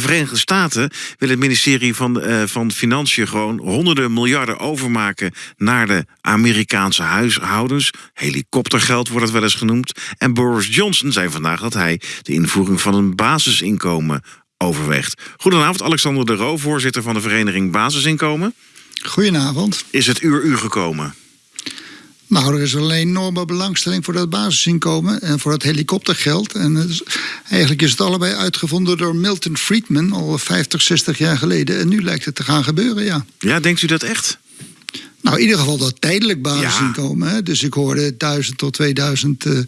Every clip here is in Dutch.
De Verenigde Staten wil het ministerie van, uh, van Financiën gewoon honderden miljarden overmaken naar de Amerikaanse huishoudens. Helikoptergeld wordt het wel eens genoemd. En Boris Johnson zei vandaag dat hij de invoering van een basisinkomen overweegt. Goedenavond, Alexander de Roo, voorzitter van de vereniging Basisinkomen. Goedenavond. Is het uur u gekomen? Nou, er is alleen enorme belangstelling voor dat basisinkomen en voor dat helikoptergeld. En eigenlijk is het allebei uitgevonden door Milton Friedman al 50, 60 jaar geleden. En nu lijkt het te gaan gebeuren, ja. Ja, denkt u dat echt? Nou, in ieder geval dat tijdelijk basisinkomen. Hè? Dus ik hoorde 1000 tot 2000 eh,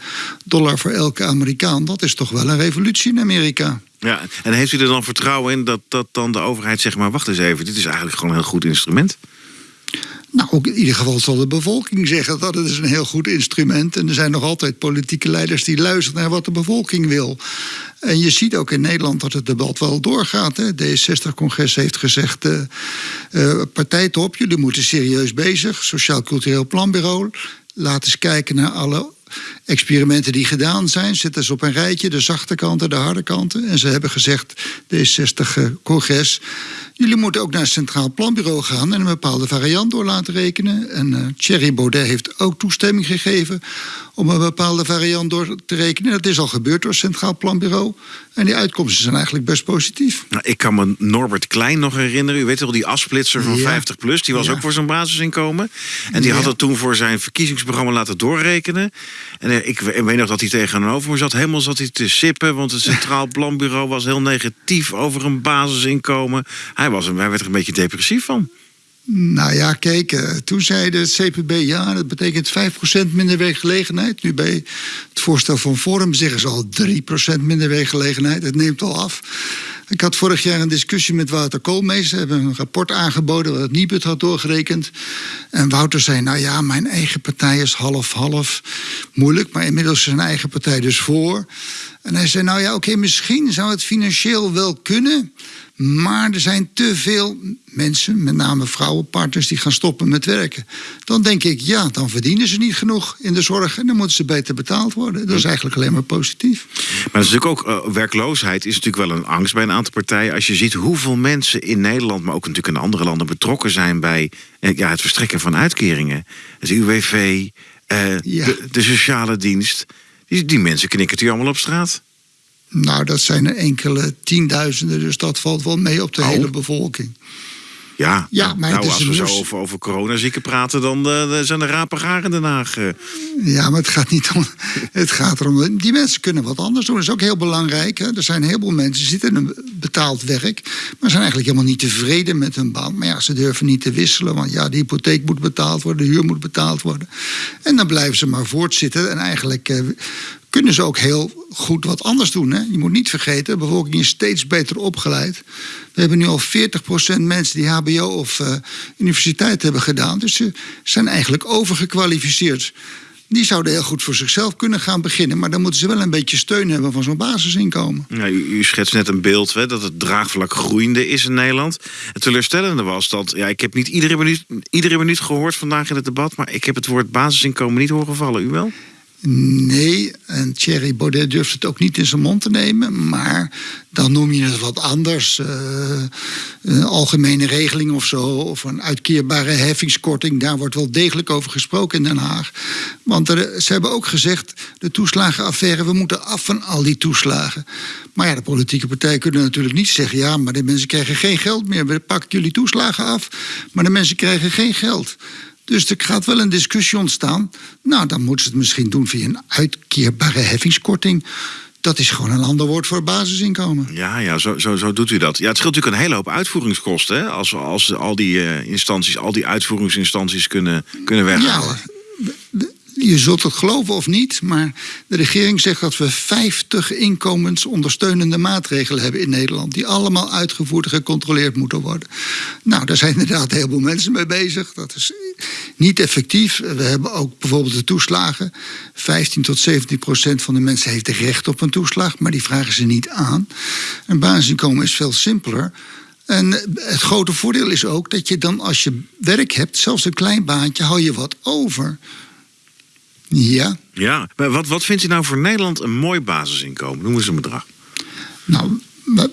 dollar voor elke Amerikaan. Dat is toch wel een revolutie in Amerika. Ja, en heeft u er dan vertrouwen in dat, dat dan de overheid zegt... maar wacht eens even, dit is eigenlijk gewoon een heel goed instrument? Nou, in ieder geval zal de bevolking zeggen dat het is een heel goed instrument. En er zijn nog altijd politieke leiders die luisteren naar wat de bevolking wil. En je ziet ook in Nederland dat het debat wel doorgaat. Hè. D60-congres heeft gezegd: uh, uh, partijtop, jullie moeten serieus bezig. Sociaal Cultureel Planbureau. Laat eens kijken naar alle experimenten die gedaan zijn. Zitten ze op een rijtje, de zachte kanten, de harde kanten. En ze hebben gezegd, D60-congres... jullie moeten ook naar het Centraal Planbureau gaan... en een bepaalde variant door laten rekenen. En uh, Thierry Baudet heeft ook toestemming gegeven... om een bepaalde variant door te rekenen. Dat is al gebeurd door het Centraal Planbureau. En die uitkomsten zijn eigenlijk best positief. Nou, ik kan me Norbert Klein nog herinneren. U weet wel, die afsplitser van 50 plus. Die was ook voor zijn basisinkomen. En die had het toen voor zijn verkiezingsprogramma laten doorrekenen. En ik weet nog dat hij tegenover me zat. Helemaal zat hij te sippen. Want het Centraal Planbureau was heel negatief over een basisinkomen. Hij, was, hij werd er een beetje depressief van. Nou ja, kijk, eh, toen zei de CPB ja, dat betekent 5% minder werkgelegenheid. Nu bij het voorstel van Forum zeggen ze al 3% minder werkgelegenheid. Het neemt al af. Ik had vorig jaar een discussie met Wouter Koolmees. Ze hebben een rapport aangeboden wat Nibud had doorgerekend. En Wouter zei, nou ja, mijn eigen partij is half-half. Moeilijk, maar inmiddels is zijn eigen partij dus voor. En hij zei, nou ja, oké, misschien zou het financieel wel kunnen... Maar er zijn te veel mensen, met name vrouwenpartners, die gaan stoppen met werken. Dan denk ik, ja, dan verdienen ze niet genoeg in de zorg en dan moeten ze beter betaald worden. Dat is eigenlijk alleen maar positief. Maar natuurlijk ook uh, werkloosheid is natuurlijk wel een angst bij een aantal partijen. Als je ziet hoeveel mensen in Nederland, maar ook natuurlijk in andere landen betrokken zijn bij uh, ja, het verstrekken van uitkeringen. Het UWV, uh, ja. de, de, sociale dienst. Die, die mensen knikken hier allemaal op straat. Nou, dat zijn er enkele tienduizenden, dus dat valt wel mee op de oh. hele bevolking. Ja, ja maar nou, als we zo over, over coronazieken praten, dan uh, zijn er rapen in Den Haag. Uh. Ja, maar het gaat niet om. Het gaat erom. Die mensen kunnen wat anders doen. Dat is ook heel belangrijk. Hè. Er zijn heel veel mensen die zitten in een betaald werk, maar zijn eigenlijk helemaal niet tevreden met hun baan. Maar ja, ze durven niet te wisselen, want ja, de hypotheek moet betaald worden, de huur moet betaald worden. En dan blijven ze maar voortzitten. En eigenlijk uh, kunnen ze ook heel goed wat anders doen. Hè? Je moet niet vergeten, de bevolking is steeds beter opgeleid. We hebben nu al 40% mensen die HBO of uh, universiteit hebben gedaan. Dus ze zijn eigenlijk overgekwalificeerd. Die zouden heel goed voor zichzelf kunnen gaan beginnen. Maar dan moeten ze wel een beetje steun hebben van zo'n basisinkomen. U schetst net een beeld hè, dat het draagvlak groeiende is in Nederland. Het teleurstellende was dat. Ja, ik heb niet iedere minuut, iedere minuut gehoord vandaag in het debat. Maar ik heb het woord basisinkomen niet horen vallen. U wel? Nee, en Thierry Baudet durft het ook niet in zijn mond te nemen. Maar dan noem je het wat anders. Een algemene regeling of zo. Of een uitkeerbare heffingskorting. Daar wordt wel degelijk over gesproken in Den Haag. Want ze hebben ook gezegd: de toeslagenaffaire, we moeten af van al die toeslagen. Maar ja, de politieke partijen kunnen natuurlijk niet zeggen: ja, maar de mensen krijgen geen geld meer. We pakken jullie toeslagen af, maar de mensen krijgen geen geld. Dus er gaat wel een discussie ontstaan. Nou, dan moeten ze het misschien doen via een uitkeerbare heffingskorting. Dat is gewoon een ander woord voor basisinkomen. Ja, ja zo, zo, zo doet u dat. Ja, het scheelt natuurlijk een hele hoop uitvoeringskosten. Hè? Als, als al die uh, instanties, al die uitvoeringsinstanties kunnen, kunnen weghalen. Ja, je zult het geloven of niet, maar de regering zegt dat we 50 inkomensondersteunende maatregelen hebben in Nederland. Die allemaal uitgevoerd en gecontroleerd moeten worden. Nou, daar zijn inderdaad heel veel mensen mee bezig. Dat is niet effectief. We hebben ook bijvoorbeeld de toeslagen. 15 tot 17 procent van de mensen heeft recht op een toeslag, maar die vragen ze niet aan. Een basisinkomen is veel simpeler. En het grote voordeel is ook dat je dan als je werk hebt, zelfs een klein baantje, hou je wat over. Ja. Ja, maar wat, wat vindt u nou voor Nederland een mooi basisinkomen? Noem eens een bedrag. Nou,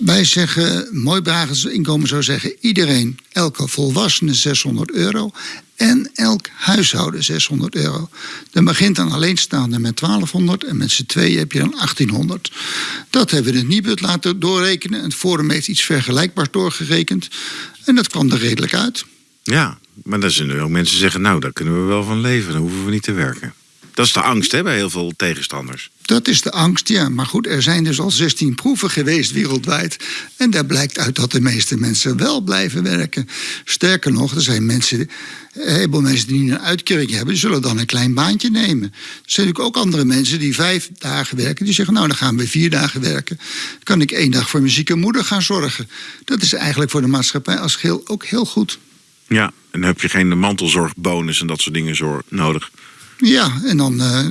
Wij zeggen, mooi inkomen zou zeggen... iedereen, elke volwassene 600 euro... en elk huishouden 600 euro. Dan begint dan alleenstaande met 1200... en met z'n tweeën heb je dan 1800. Dat hebben we het Nibud laten doorrekenen. Het Forum heeft iets vergelijkbaars doorgerekend. En dat kwam er redelijk uit. Ja, maar dan zullen ook mensen zeggen... nou, daar kunnen we wel van leven, dan hoeven we niet te werken. Dat is de angst hè, bij heel veel tegenstanders. Dat is de angst, ja. Maar goed, er zijn dus al 16 proeven geweest wereldwijd. En daar blijkt uit dat de meeste mensen wel blijven werken. Sterker nog, er zijn mensen, een heleboel mensen die een uitkering hebben, die zullen dan een klein baantje nemen. Er zijn natuurlijk ook andere mensen die vijf dagen werken, die zeggen: Nou, dan gaan we vier dagen werken. Dan kan ik één dag voor mijn zieke moeder gaan zorgen. Dat is eigenlijk voor de maatschappij als geheel ook heel goed. Ja, en dan heb je geen mantelzorgbonus en dat soort dingen nodig. Ja, en dan. Uh,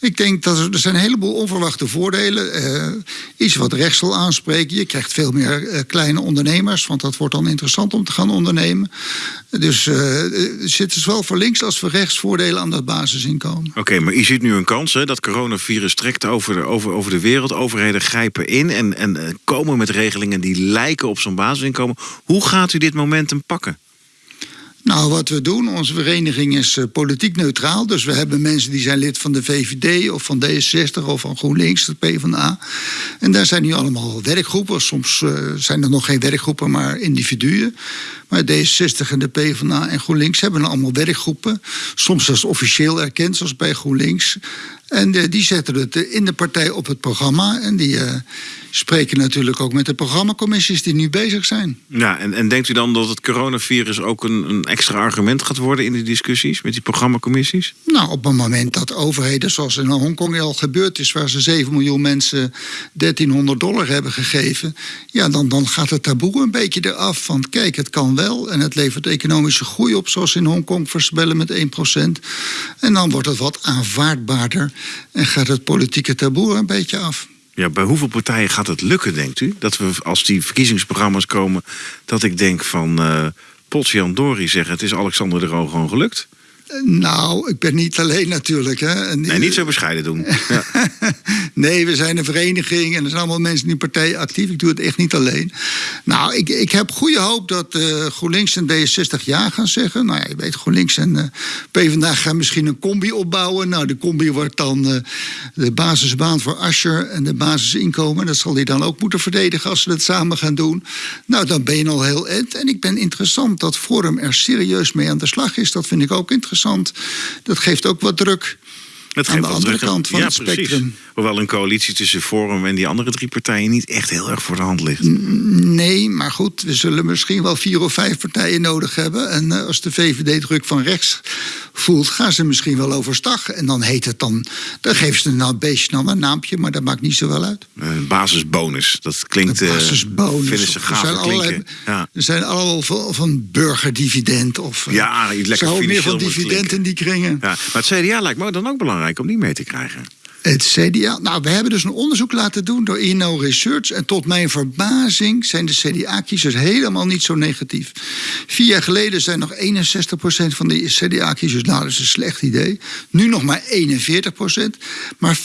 ik denk dat er, er zijn een heleboel onverwachte voordelen. Uh, iets wat rechts wil aanspreken. Je krijgt veel meer uh, kleine ondernemers, want dat wordt dan interessant om te gaan ondernemen. Dus er zitten zowel voor links als voor rechts voordelen aan dat basisinkomen. Oké, maar je ziet nu een kans hè, dat coronavirus trekt over de, over, over de wereld. Overheden grijpen in en, en komen met regelingen die lijken op zo'n basisinkomen. Hoe gaat u dit momentum pakken? Nou, wat we doen, onze vereniging is uh, politiek neutraal. Dus we hebben mensen die zijn lid van de VVD of van D66 of van GroenLinks, de PvdA. En daar zijn nu allemaal werkgroepen. Soms uh, zijn er nog geen werkgroepen, maar individuen. Maar D66 en de PvdA en GroenLinks hebben allemaal werkgroepen. Soms zelfs officieel erkend, zoals bij GroenLinks. En uh, die zetten het in de partij op het programma. En die spreken natuurlijk ook met de programmacommissies die nu bezig zijn. Ja, en, en denkt u dan dat het coronavirus ook een, een extra argument gaat worden in de discussies met die programmacommissies? Nou, op het moment dat overheden, zoals in Hongkong al gebeurd is, waar ze 7 miljoen mensen 1300 dollar hebben gegeven, ja, dan, dan gaat het taboe een beetje eraf. Van kijk, het kan wel en het levert economische groei op, zoals in Hongkong voorspellen met 1%. En dan wordt het wat aanvaardbaarder en gaat het politieke taboe een beetje af. Ja, bij hoeveel partijen gaat het lukken, denkt u? Dat we als die verkiezingsprogramma's komen, dat ik denk van uh, Potjan Dori zeggen: het is Alexander de Roo gewoon gelukt? Nou, ik ben niet alleen natuurlijk. Hè. Nee, niet zo bescheiden doen. Ja. nee, we zijn een vereniging en er zijn allemaal mensen in die partij actief. Ik doe het echt niet alleen. Nou, ik, ik heb goede hoop dat uh, GroenLinks en D60 ja gaan zeggen. Nou ja, je weet, GroenLinks en uh, PvdA gaan misschien een combi opbouwen. Nou, de combi wordt dan uh, de basisbaan voor Ascher en de basisinkomen. Dat zal hij dan ook moeten verdedigen als ze dat samen gaan doen. Nou, dan ben je al heel end. En ik ben interessant dat Forum er serieus mee aan de slag is. Dat vind ik ook interessant. Dat geeft ook wat druk. Dat aan de andere kant van het spectrum. Hoewel een coalitie tussen Forum en die andere drie partijen niet echt heel erg voor de hand ligt. Nee, maar goed, we zullen misschien wel vier of vijf partijen nodig hebben. En eh, als de VVD druk van rechts voelt, gaan ze misschien wel overstag. En dan heet het dan, dan geven ze nou een beetje dan een naampje, maar dat maakt niet zo wel uit. Een basisbonus, dat klinkt. Een basisbonus. vinden ze gaaf er zijn ja. Er zijn allemaal van, van burgerdividend of. Eh, ja, lekker Zo meer van dividend in die kringen. Ja, maar het CDA lijkt me dan ook belangrijk om die mee te krijgen. Het CDA. Nou, we hebben dus een onderzoek laten doen door INO Research. En tot mijn verbazing zijn de CDA-kiezers helemaal niet zo negatief. Vier jaar geleden zijn nog 61% van de CDA-kiezers. Nou, dat is een slecht idee. Nu nog maar 41%. Maar 35%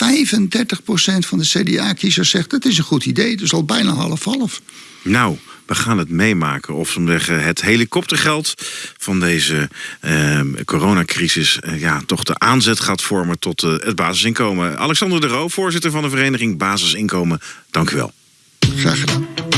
van de CDA-kiezers zegt dat is een goed idee. Dus al bijna half-half. Nou. We gaan het meemaken of zeggen, het helikoptergeld van deze eh, coronacrisis eh, ja, toch de aanzet gaat vormen tot uh, het basisinkomen. Alexander de Roo, voorzitter van de vereniging Basisinkomen, dank u wel. Graag gedaan.